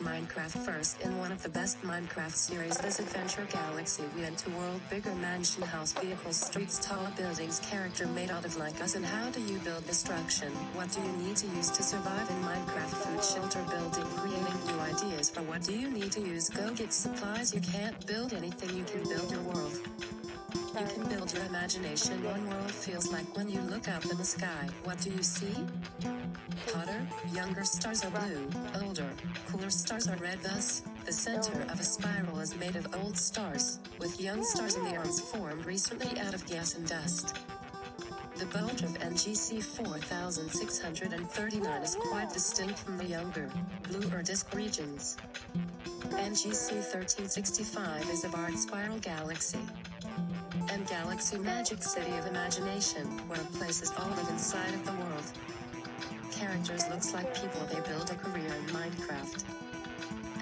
Minecraft first in one of the best Minecraft series this adventure galaxy we enter world. Bigger mansion house vehicles streets tall buildings character made out of like us. And how do you build destruction? What do you need to use to survive in Minecraft? Food shelter building creating new ideas. For what do you need to use? Go get supplies. You can't build anything. You can build your world. You can build your imagination. One world feels like when you look up in the sky. What do you see hotter, younger stars are blue, older, cooler stars are red thus, the center of a spiral is made of old stars, with young stars in the arms formed recently out of gas and dust. The bulge of NGC 4639 is quite distinct from the younger, bluer disk regions. NGC 1365 is a barred spiral galaxy. And Galaxy Magic City of Imagination, where places all live inside of the world characters looks like people they build a career in Minecraft.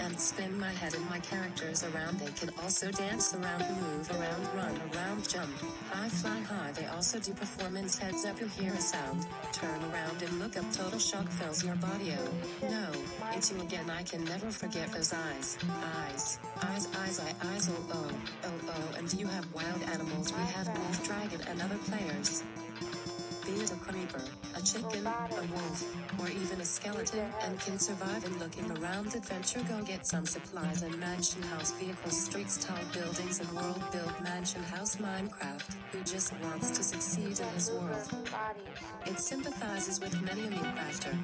And spin my head and my characters around they can also dance around move around run around jump. High fly high they also do performance heads up you hear a sound. Turn around and look up total shock fills your body oh. No it's you again I can never forget those eyes. Eyes eyes eyes eyes, eyes oh oh oh oh. And you have wild animals we have wolf dragon and other players be it a creeper, a chicken, a wolf, or even a skeleton, and can survive in looking around adventure go get some supplies and mansion house vehicles streets tall buildings and world build mansion house Minecraft, who just wants to succeed in his world. It sympathizes with many a Minecrafter.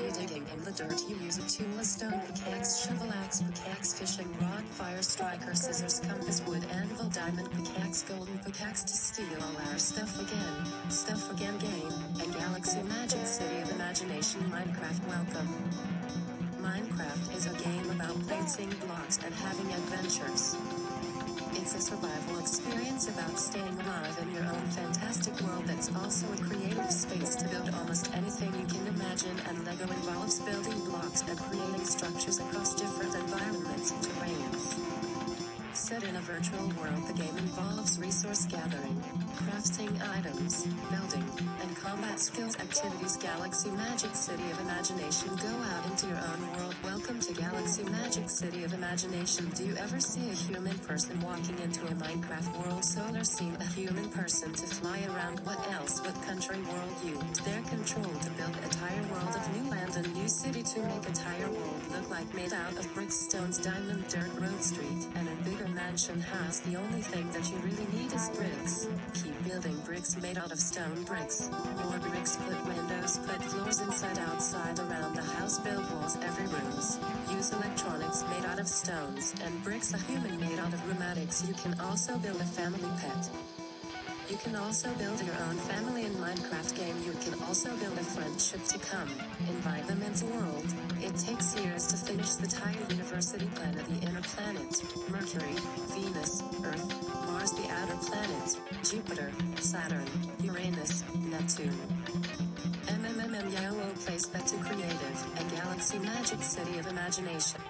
You digging in the dirt you use a tool a stone pickaxe shovel axe pickaxe fishing rod fire striker scissors compass wood anvil diamond pickaxe golden pickaxe to steal all our stuff again. Stuff Again game, and Galaxy Magic City of Imagination Minecraft Welcome. Minecraft is a game about placing blocks and having adventures. It's a survival experience about staying alive in your own fantastic world that's also a creative space to build almost anything you can imagine and LEGO involves building blocks and creating structures across different environments and terrains. Set in a virtual world the game involves resource gathering, crafting items, building, and combat skills activities. Galaxy Magic City of Imagination Go out into your own world. Welcome to Galaxy Magic City of Imagination. Do you ever see a human person walking into a Minecraft world? Solar scene a human person to fly around. What else? What country world? Use their control to build entire world to make a entire world look like made out of bricks stones diamond dirt road street and a bigger mansion house the only thing that you really need is bricks. Keep building bricks made out of stone bricks. More bricks put windows put floors inside outside around the house build walls every rooms. Use electronics made out of stones and bricks a human made out of rheumatics you can also build a family pet. You can also build your own family in Minecraft game you can also build a friendship to come, invite them into world. It takes years to finish the tile university planet of the inner planets, Mercury, Venus, Earth, Mars the outer planets, Jupiter, Saturn, Uranus, Neptune. MMMM Yellow place that to creative, a galaxy magic city of imagination.